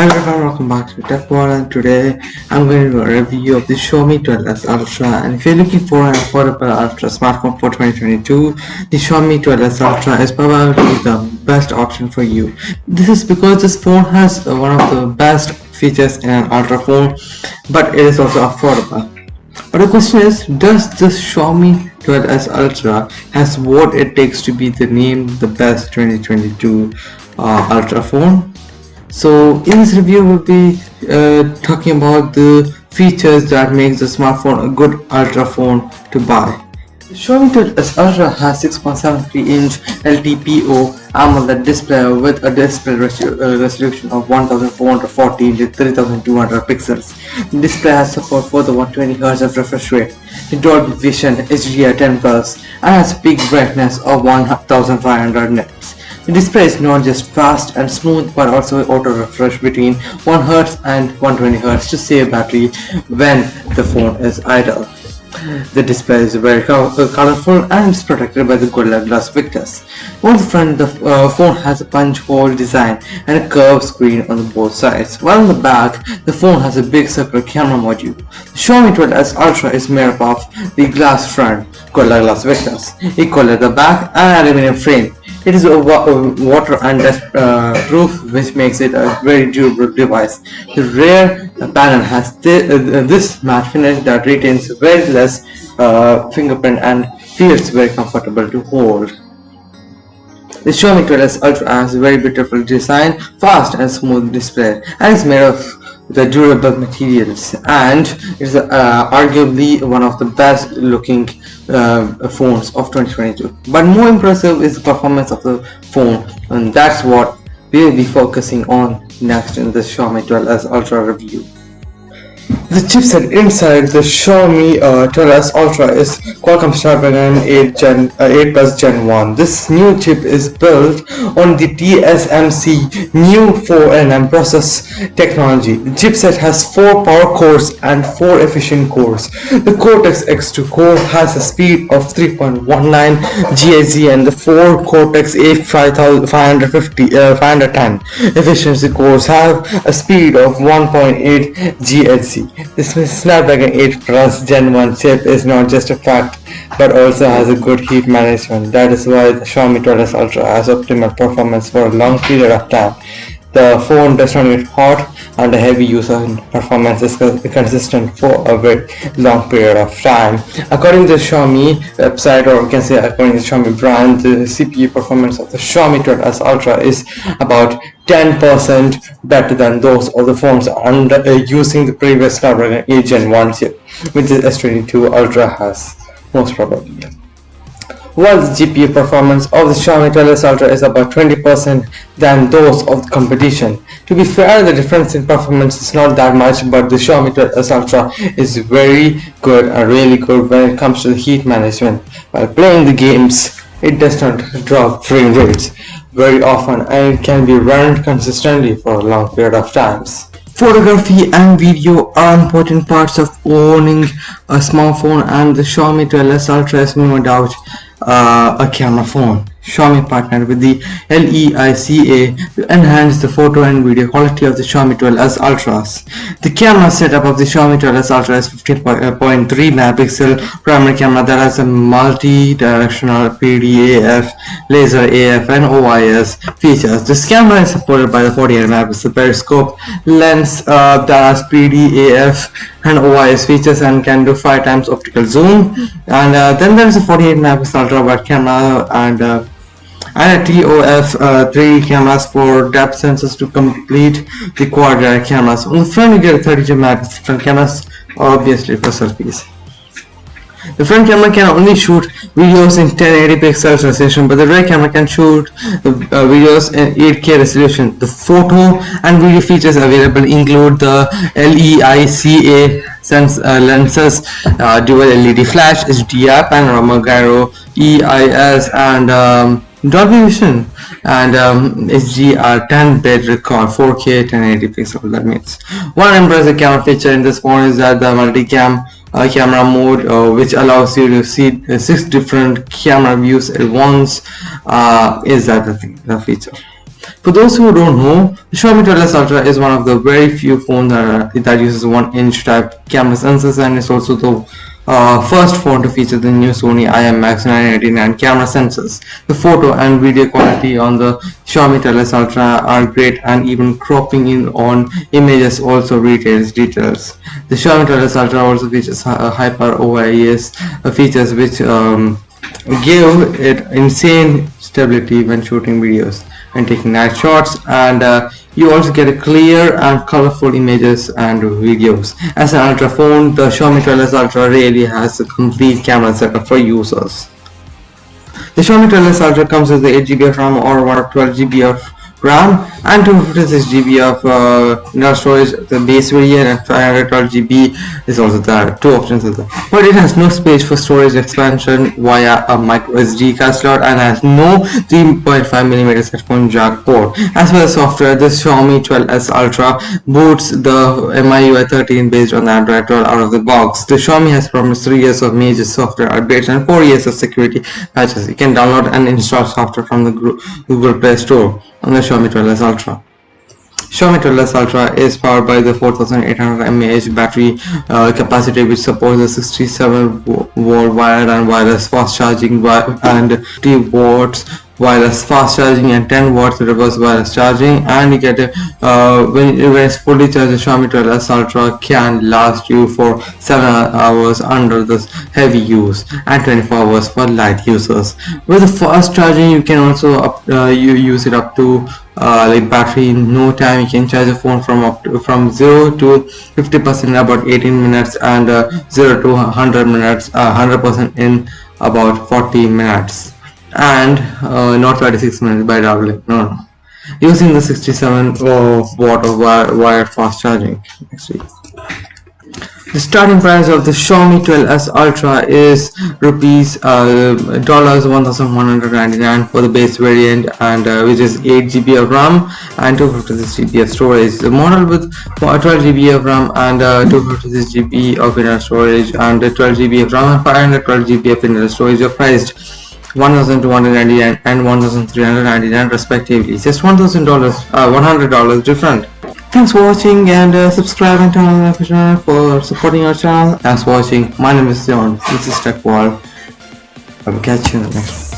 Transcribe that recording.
Hello everyone, welcome back to Tech World and today I'm going to do a review of the Xiaomi 12s Ultra and if you're looking for an affordable Ultra smartphone for 2022 the Xiaomi 12s Ultra is probably the best option for you. This is because this phone has one of the best features in an Ultra phone but it is also affordable. But the question is, does this Xiaomi 12s Ultra has what it takes to be the name the best 2022 uh, Ultra phone? So in this review we'll be uh, talking about the features that makes the smartphone a good ultra phone to buy. Xiaomi 12s Ultra has 6.73 inch LTPO AMOLED display with a display uh, resolution of 1440 to 3200 pixels. The display has support for the 120Hz of refresh rate, the Dolby Vision HDR10 Plus, and has peak brightness of 1500 nits. The display is not just fast and smooth but also auto refresh between 1Hz and 120Hz to save battery when the phone is idle. The display is very uh, colorful and is protected by the Gorilla Glass Victus. On the front, the uh, phone has a punch hole design and a curved screen on both sides, while on the back, the phone has a big circular camera module. The Xiaomi 12s Ultra is made up of the glass front Gorilla Glass Victus, equal at the back and aluminum frame. It is a water and dust uh, proof which makes it a very durable device. The rear panel has th uh, this matte finish that retains very less uh, fingerprint and feels very comfortable to hold. The Xiaomi 12s Ultra has a very beautiful design, fast and smooth display and is made of the durable materials and is uh, arguably one of the best looking uh, phones of 2022 but more impressive is the performance of the phone and that's what we'll be focusing on next in the Xiaomi 12s Ultra review. The chipset inside the Xiaomi uh, 12s Ultra is Qualcomm Snapdragon 8 Gen uh, 8 Plus Gen 1. This new chip is built on the TSMC new 4nm process technology. The chipset has 4 power cores and 4 efficient cores. The Cortex X2 core has a speed of 3.19 GHz and the 4 Cortex A550 uh, 510 efficiency cores have a speed of 1.8 GHz. This Snapdragon 8 Plus Gen 1 chip is not just a fact but also has a good heat management. That is why the Xiaomi 12s Ultra has optimal performance for a long period of time. The phone does not get hot and the heavy user performance is consistent for a very long period of time. According to the Xiaomi website or you can say according to the Xiaomi brand, the CPU performance of the Xiaomi 12s Ultra is about 10% better than those of the phones under uh, using the previous Snapdragon 8 Gen 1 chip, which the S22 Ultra has most probably while the GPU performance of the Xiaomi 12s Ultra is about 20% than those of the competition. To be fair, the difference in performance is not that much, but the Xiaomi 12s Ultra is very good and really good when it comes to the heat management. While playing the games, it does not drop frame rates very often and it can be run consistently for a long period of times. Photography and video are important parts of owning a smartphone and the Xiaomi 12s Ultra is no doubt uh, a camera phone. Xiaomi partnered with the LEICA to enhance the photo and video quality of the Xiaomi 12s Ultras. The camera setup of the Xiaomi 12s Ultra is 15.3 megapixel primary camera that has a multi-directional PDAF, laser AF and OIS features. This camera is supported by the 48 megapixel periscope lens uh, that has PDAF and OIS features and can do 5 times optical zoom and uh, then there is a 48 megapixel ultra wide camera and uh, and a TOF uh, 3 cameras for depth sensors to complete the quad cameras. On the front you get 32 megapixel cameras obviously for selfies. The front camera can only shoot videos in 1080 pixels resolution, but the rear camera can shoot uh, videos in 8K resolution. The photo and video features available include the LEICA sense uh, lenses, uh, dual LED flash, HDR, panorama, gyro, EIS, and um, Dolby Vision and um, HDR10 bit record 4K 1080 pixel that means one impressive camera feature in this phone is that the multicam uh, camera mode uh, which allows you to see uh, six different camera views at once uh, is that the, thing, the feature. For those who don't know, the Xiaomi 12S Ultra is one of the very few phones that, that uses 1-inch type camera sensors and is also the uh, first phone to feature the new Sony IMX 989 camera sensors. The photo and video quality on the Xiaomi 12S Ultra are great and even cropping in on images also retains details. The Xiaomi 12S Ultra also features uh, Hyper OIS uh, features which um, give it insane stability when shooting videos and taking night shots and uh, you also get clear and colorful images and videos. As an ultra phone, the Xiaomi 12S Ultra really has a complete camera setup for users. The Xiaomi 12S Ultra comes with the 8GB of RAM or 12GB of RAM and 256GB of uh, internal storage. The base variant and 512GB is also there. Two options are there. But it has no space for storage expansion via a micro SD card slot and has no 3.5mm headphone jack port. As for the software the Xiaomi 12s Ultra boots the MIUI 13 based on Android 12 out of the box. The Xiaomi has promised 3 years of major software updates and 4 years of security patches. You can download and install software from the Google Play Store. On the Xiaomi 12s Ultra. Xiaomi 12s Ultra is powered by the 4800 mAh battery uh, capacity which supports the 67 volt wired and wireless fast charging and 50 watts wireless fast charging and 10 watts reverse wireless charging. And you get a, uh, when, when it's fully charged the Xiaomi 12s Ultra can last you for 7 hours under the heavy use and 24 hours for light users. With the fast charging you can also up, uh, you use it up to uh, like battery in no time. You can charge a phone from up to, from 0 to 50 percent in about 18 minutes and uh, 0 to 100 minutes 100 uh, percent in about 40 minutes and uh, not 36 minutes by doubling no no. Using the 67 watt of wire, wired fast charging. Actually the starting price of the Xiaomi 12s Ultra is rupees uh, dollars 1199 for the base variant and uh, which is 8 GB of RAM and 256 GB of storage. The model with 12 GB of RAM and uh, 256 GB of internal storage and 12 GB of RAM and 512 GB of internal storage are priced 1299 and 1399 respectively. Just $1000 uh, $100 different. Thanks for watching and uh, subscribe and turn on the for supporting our channel. Thanks for watching. My name is John. This is TechWall. I will catch you in the next one.